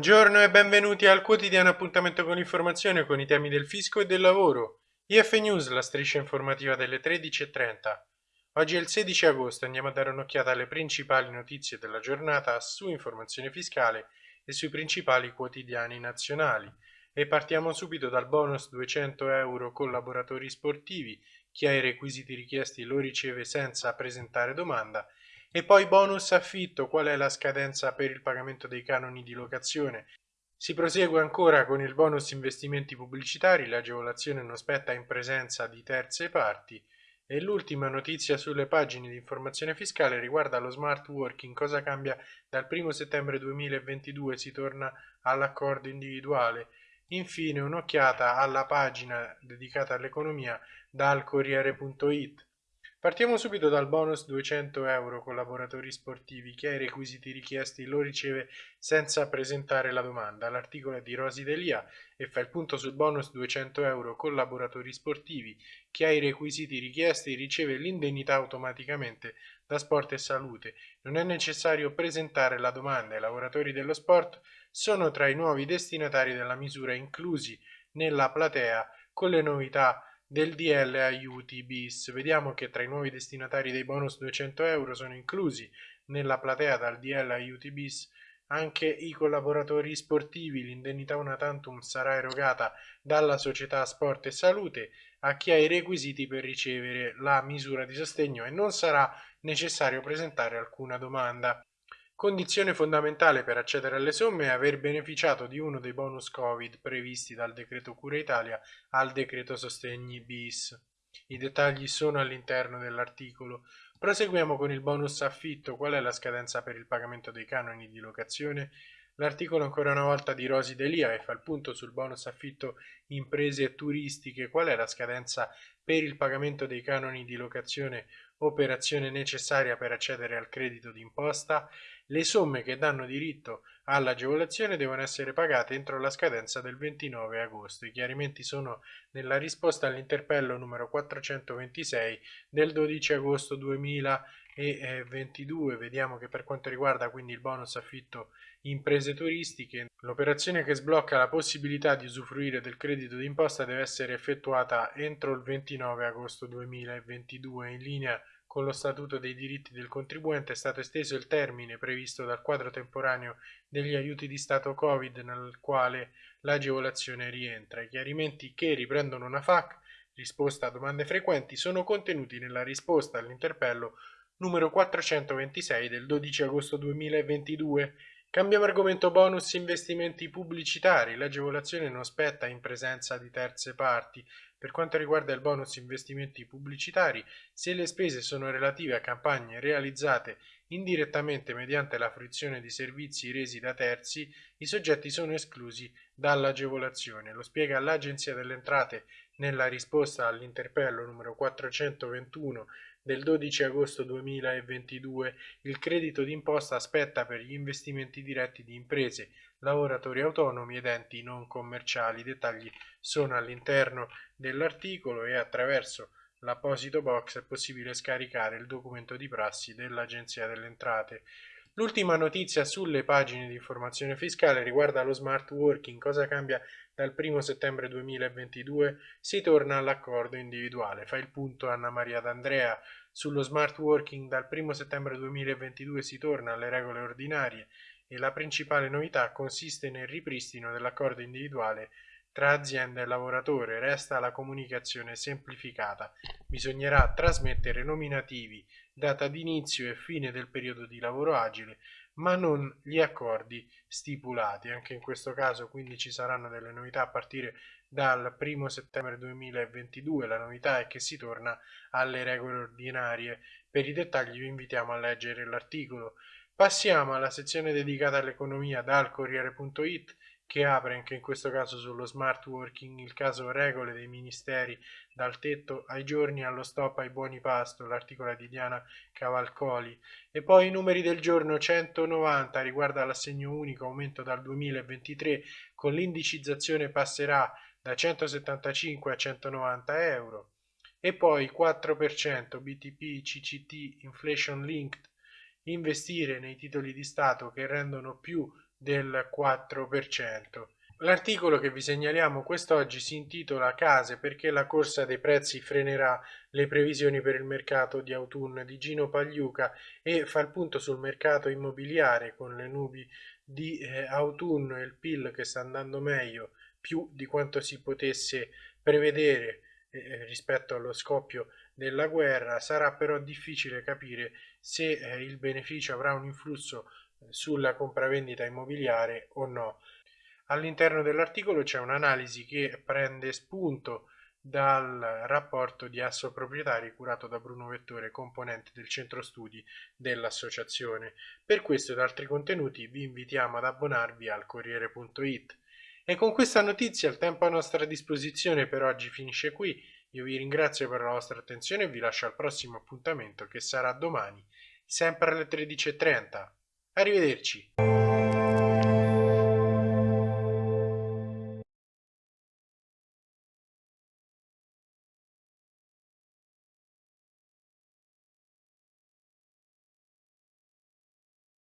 Buongiorno e benvenuti al quotidiano appuntamento con l'informazione con i temi del fisco e del lavoro. IF News, la striscia informativa delle 13.30. Oggi è il 16 agosto, andiamo a dare un'occhiata alle principali notizie della giornata su informazione fiscale e sui principali quotidiani nazionali. E partiamo subito dal bonus 200 euro collaboratori sportivi, chi ha i requisiti richiesti lo riceve senza presentare domanda e poi bonus affitto, qual è la scadenza per il pagamento dei canoni di locazione? Si prosegue ancora con il bonus investimenti pubblicitari, l'agevolazione non spetta in presenza di terze parti. E l'ultima notizia sulle pagine di informazione fiscale riguarda lo smart working, cosa cambia dal 1 settembre 2022, si torna all'accordo individuale. Infine un'occhiata alla pagina dedicata all'economia dal Corriere.it. Partiamo subito dal bonus 200 euro collaboratori sportivi. Chi ha i requisiti richiesti lo riceve senza presentare la domanda. L'articolo è di Rosi Delia e fa il punto sul bonus 200 euro collaboratori sportivi. Chi ha i requisiti richiesti riceve l'indennità automaticamente da Sport e Salute. Non è necessario presentare la domanda. I lavoratori dello sport sono tra i nuovi destinatari della misura inclusi nella platea con le novità del DL aiuti bis. Vediamo che tra i nuovi destinatari dei bonus 200 euro sono inclusi nella platea dal DL aiuti bis anche i collaboratori sportivi. L'indennità una tantum sarà erogata dalla società Sport e Salute a chi ha i requisiti per ricevere la misura di sostegno e non sarà necessario presentare alcuna domanda. Condizione fondamentale per accedere alle somme è aver beneficiato di uno dei bonus Covid previsti dal decreto Cura Italia al decreto Sostegni bis. I dettagli sono all'interno dell'articolo. Proseguiamo con il bonus affitto. Qual è la scadenza per il pagamento dei canoni di locazione? L'articolo ancora una volta di Rosi Delia e fa il punto sul bonus affitto imprese turistiche. Qual è la scadenza per il pagamento dei canoni di locazione operazione necessaria per accedere al credito d'imposta? Le somme che danno diritto all'agevolazione devono essere pagate entro la scadenza del 29 agosto. I chiarimenti sono nella risposta all'interpello numero 426 del 12 agosto 2022. Vediamo che per quanto riguarda quindi il bonus affitto imprese turistiche, l'operazione che sblocca la possibilità di usufruire del credito d'imposta deve essere effettuata entro il 29 agosto 2022 in linea con lo Statuto dei diritti del contribuente è stato esteso il termine previsto dal quadro temporaneo degli aiuti di Stato Covid nel quale l'agevolazione rientra. I chiarimenti che riprendono una FAC, risposta a domande frequenti, sono contenuti nella risposta all'interpello numero 426 del 12 agosto 2022 Cambiamo argomento bonus investimenti pubblicitari. L'agevolazione non spetta in presenza di terze parti. Per quanto riguarda il bonus investimenti pubblicitari, se le spese sono relative a campagne realizzate indirettamente mediante la fruizione di servizi resi da terzi, i soggetti sono esclusi dall'agevolazione. Lo spiega l'Agenzia delle Entrate nella risposta all'interpello numero 421 del 12 agosto 2022 il credito d'imposta aspetta per gli investimenti diretti di imprese, lavoratori autonomi ed enti non commerciali. I dettagli sono all'interno dell'articolo e attraverso l'apposito box è possibile scaricare il documento di prassi dell'Agenzia delle Entrate. L'ultima notizia sulle pagine di informazione fiscale riguarda lo smart working, cosa cambia dal 1 settembre 2022 si torna all'accordo individuale. Fa il punto Anna Maria D'Andrea sullo smart working dal 1 settembre 2022 si torna alle regole ordinarie e la principale novità consiste nel ripristino dell'accordo individuale tra azienda e lavoratore. Resta la comunicazione semplificata. Bisognerà trasmettere nominativi, data d'inizio e fine del periodo di lavoro agile ma non gli accordi stipulati. Anche in questo caso quindi ci saranno delle novità a partire dal 1 settembre 2022. La novità è che si torna alle regole ordinarie. Per i dettagli vi invitiamo a leggere l'articolo. Passiamo alla sezione dedicata all'economia dal Corriere.it che apre anche in questo caso sullo smart working il caso regole dei ministeri dal tetto ai giorni allo stop ai buoni pasto, l'articolo di Diana Cavalcoli. E poi i numeri del giorno 190 riguarda l'assegno unico aumento dal 2023 con l'indicizzazione passerà da 175 a 190 euro. E poi 4% BTP CCT inflation linked investire nei titoli di Stato che rendono più del 4%. L'articolo che vi segnaliamo quest'oggi si intitola Case perché la corsa dei prezzi frenerà le previsioni per il mercato di autunno di Gino Pagliuca e fa il punto sul mercato immobiliare con le nubi di eh, autunno e il PIL che sta andando meglio più di quanto si potesse prevedere eh, rispetto allo scoppio della guerra. Sarà però difficile capire se eh, il beneficio avrà un influsso eh, sulla compravendita immobiliare o no. All'interno dell'articolo c'è un'analisi che prende spunto dal rapporto di Asso Proprietari curato da Bruno Vettore, componente del centro studi dell'associazione. Per questo ed altri contenuti vi invitiamo ad abbonarvi al Corriere.it. E con questa notizia il tempo a nostra disposizione per oggi finisce qui. Io vi ringrazio per la vostra attenzione e vi lascio al prossimo appuntamento che sarà domani, sempre alle 13.30. Arrivederci.